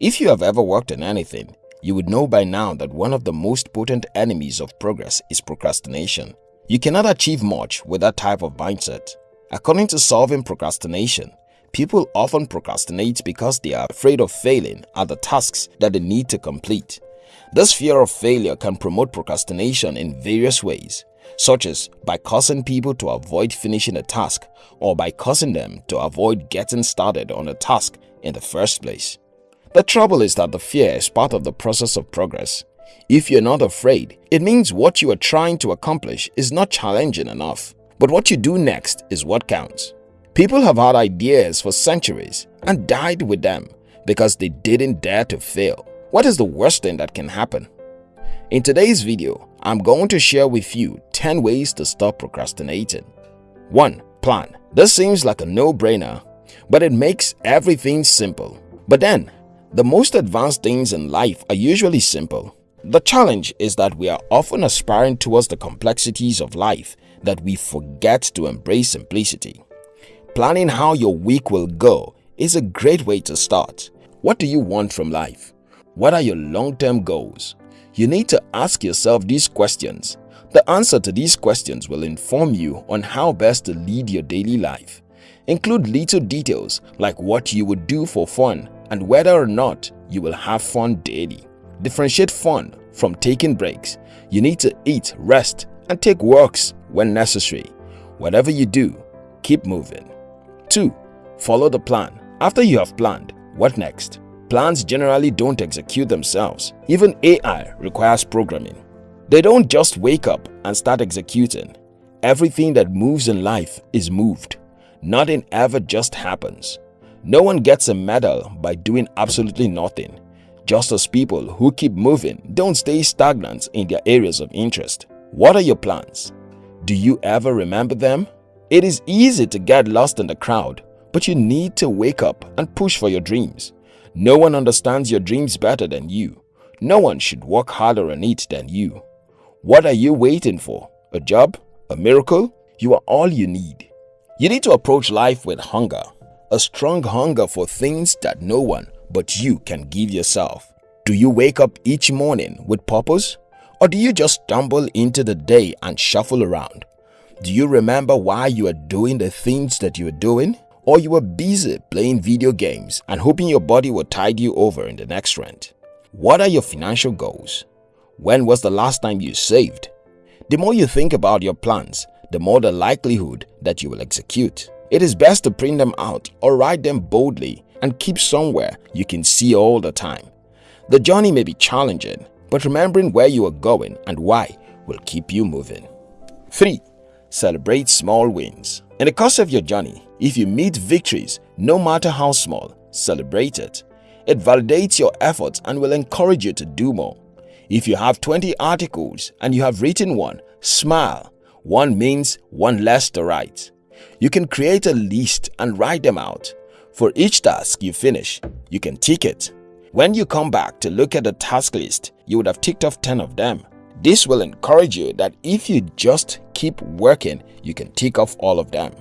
If you have ever worked on anything, you would know by now that one of the most potent enemies of progress is procrastination. You cannot achieve much with that type of mindset. According to Solving Procrastination, people often procrastinate because they are afraid of failing at the tasks that they need to complete. This fear of failure can promote procrastination in various ways, such as by causing people to avoid finishing a task or by causing them to avoid getting started on a task in the first place. The trouble is that the fear is part of the process of progress. If you're not afraid, it means what you are trying to accomplish is not challenging enough. But what you do next is what counts. People have had ideas for centuries and died with them because they didn't dare to fail. What is the worst thing that can happen? In today's video, I'm going to share with you 10 ways to stop procrastinating. 1. Plan. This seems like a no-brainer, but it makes everything simple. But then, the most advanced things in life are usually simple. The challenge is that we are often aspiring towards the complexities of life that we forget to embrace simplicity. Planning how your week will go is a great way to start. What do you want from life? What are your long-term goals? You need to ask yourself these questions. The answer to these questions will inform you on how best to lead your daily life. Include little details like what you would do for fun and whether or not you will have fun daily. Differentiate fun from taking breaks. You need to eat, rest, and take walks when necessary. Whatever you do, keep moving. 2. Follow the plan. After you have planned, what next? Plans generally don't execute themselves. Even AI requires programming. They don't just wake up and start executing. Everything that moves in life is moved. Nothing ever just happens. No one gets a medal by doing absolutely nothing. Just as people who keep moving don't stay stagnant in their areas of interest. What are your plans? Do you ever remember them? It is easy to get lost in the crowd, but you need to wake up and push for your dreams. No one understands your dreams better than you. No one should work harder on it than you. What are you waiting for? A job? A miracle? You are all you need. You need to approach life with hunger. A strong hunger for things that no one but you can give yourself. Do you wake up each morning with purpose? Or do you just stumble into the day and shuffle around? Do you remember why you are doing the things that you are doing? or you were busy playing video games and hoping your body will tide you over in the next rent. What are your financial goals? When was the last time you saved? The more you think about your plans, the more the likelihood that you will execute. It is best to print them out or write them boldly and keep somewhere you can see all the time. The journey may be challenging, but remembering where you are going and why will keep you moving. 3. Celebrate small wins. In the course of your journey, if you meet victories, no matter how small, celebrate it. It validates your efforts and will encourage you to do more. If you have 20 articles and you have written one, smile. One means one less to write. You can create a list and write them out. For each task you finish, you can tick it. When you come back to look at the task list, you would have ticked off 10 of them. This will encourage you that if you just keep working, you can tick off all of them.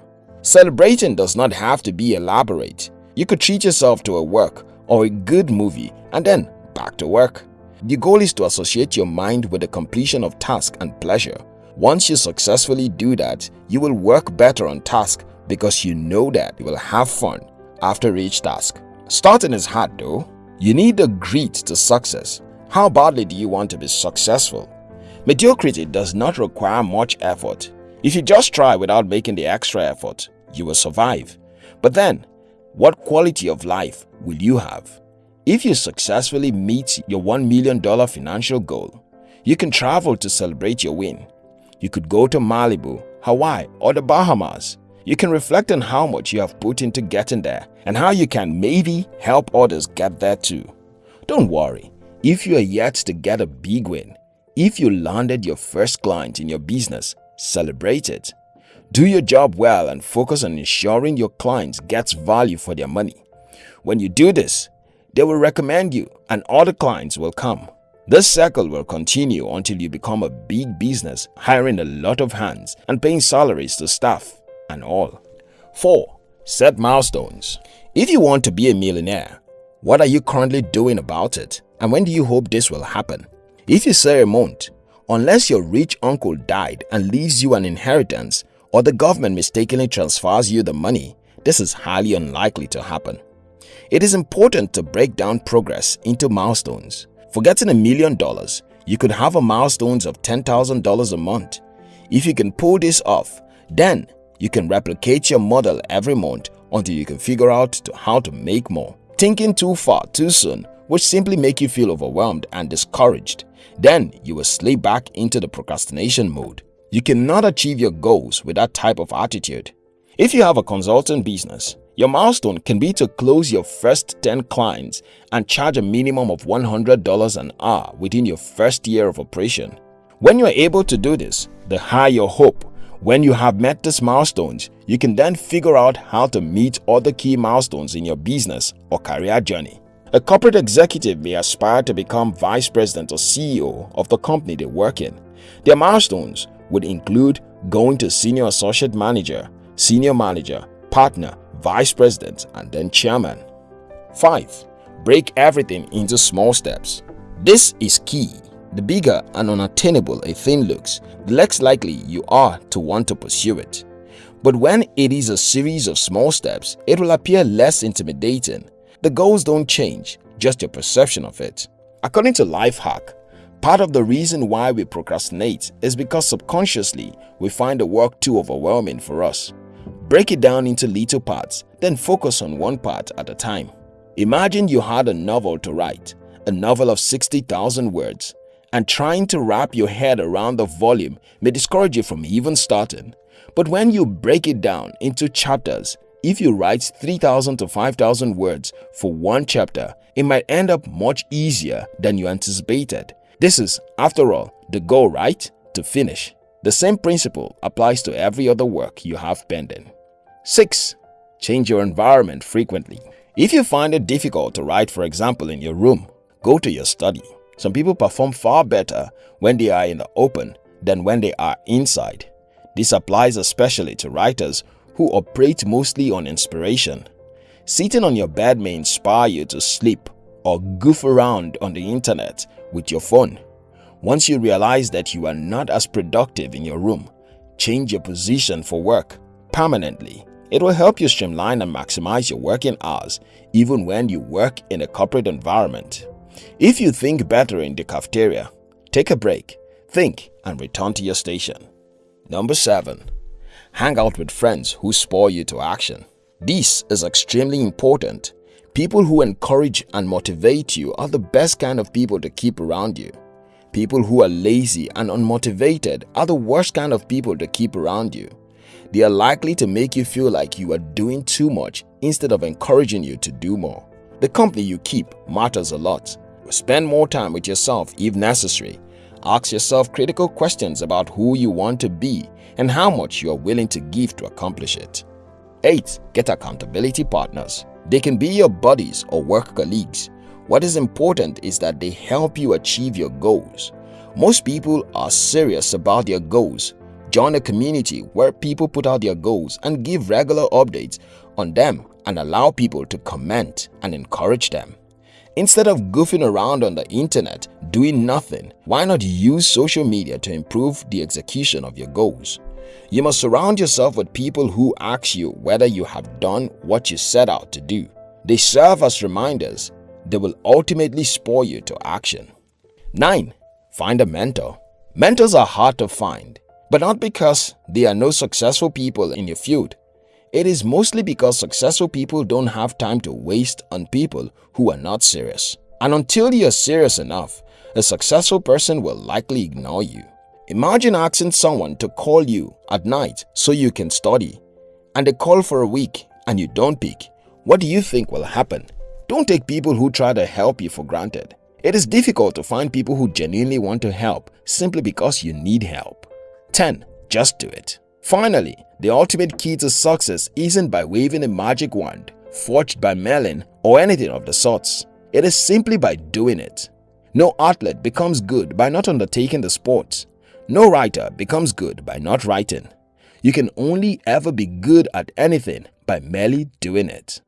Celebrating does not have to be elaborate. You could treat yourself to a work or a good movie and then back to work. The goal is to associate your mind with the completion of task and pleasure. Once you successfully do that, you will work better on task because you know that you will have fun after each task. Starting is hard though. You need the grit to success. How badly do you want to be successful? Mediocrity does not require much effort. If you just try without making the extra effort, you will survive. But then, what quality of life will you have? If you successfully meet your $1 million financial goal, you can travel to celebrate your win. You could go to Malibu, Hawaii or the Bahamas. You can reflect on how much you have put into getting there and how you can maybe help others get there too. Don't worry, if you are yet to get a big win, if you landed your first client in your business celebrate it. Do your job well and focus on ensuring your clients gets value for their money. When you do this, they will recommend you and other clients will come. This cycle will continue until you become a big business, hiring a lot of hands and paying salaries to staff and all. 4. Set milestones. If you want to be a millionaire, What are you currently doing about it and when do you hope this will happen? If you say a month, unless your rich uncle died and leaves you an inheritance or the government mistakenly transfers you the money, this is highly unlikely to happen. It is important to break down progress into milestones. For getting a million dollars, you could have a milestones of $10,000 a month. If you can pull this off, then you can replicate your model every month until you can figure out to how to make more. Thinking too far too soon will simply make you feel overwhelmed and discouraged. Then you will slip back into the procrastination mode. You cannot achieve your goals with that type of attitude. If you have a consulting business, your milestone can be to close your first 10 clients and charge a minimum of $100 an hour within your first year of operation. When you are able to do this, the higher your hope. When you have met these milestones, you can then figure out how to meet other key milestones in your business or career journey. A corporate executive may aspire to become vice president or CEO of the company they work in. Their milestones would include going to senior associate manager, senior manager, partner, vice president, and then chairman. 5. Break everything into small steps. This is key. The bigger and unattainable a thing looks, the less likely you are to want to pursue it. But when it is a series of small steps, it will appear less intimidating. The goals don't change, just your perception of it. According to Lifehack, part of the reason why we procrastinate is because subconsciously we find the work too overwhelming for us. Break it down into little parts, then focus on one part at a time. Imagine you had a novel to write, a novel of 60,000 words, and trying to wrap your head around the volume may discourage you from even starting. But when you break it down into chapters, if you write 3,000 to 5,000 words for one chapter, it might end up much easier than you anticipated. This is, after all, the goal, right? To finish. The same principle applies to every other work you have pending. 6. Change your environment frequently. If you find it difficult to write for example in your room, go to your study. Some people perform far better when they are in the open than when they are inside. This applies especially to writers who operate mostly on inspiration. Sitting on your bed may inspire you to sleep or goof around on the internet with your phone. Once you realize that you are not as productive in your room, change your position for work permanently it will help you streamline and maximize your working hours even when you work in a corporate environment. If you think better in the cafeteria, take a break, think and return to your station. Number 7. Hang out with friends who spur you to action. This is extremely important. People who encourage and motivate you are the best kind of people to keep around you. People who are lazy and unmotivated are the worst kind of people to keep around you. They are likely to make you feel like you are doing too much instead of encouraging you to do more. The company you keep matters a lot. Spend more time with yourself if necessary. Ask yourself critical questions about who you want to be and how much you are willing to give to accomplish it. 8. Get accountability partners. They can be your buddies or work colleagues. What is important is that they help you achieve your goals. Most people are serious about their goals Join a community where people put out their goals and give regular updates on them and allow people to comment and encourage them. Instead of goofing around on the internet doing nothing, why not use social media to improve the execution of your goals? You must surround yourself with people who ask you whether you have done what you set out to do. They serve as reminders. They will ultimately spur you to action. 9. Find a mentor. Mentors are hard to find but not because there are no successful people in your field. It is mostly because successful people don't have time to waste on people who are not serious. And until you are serious enough, a successful person will likely ignore you. Imagine asking someone to call you at night so you can study, and they call for a week and you don't pick. What do you think will happen? Don't take people who try to help you for granted. It is difficult to find people who genuinely want to help simply because you need help. 10. Just do it. Finally, the ultimate key to success isn't by waving a magic wand, forged by Merlin or anything of the sorts. It is simply by doing it. No athlete becomes good by not undertaking the sport. No writer becomes good by not writing. You can only ever be good at anything by merely doing it.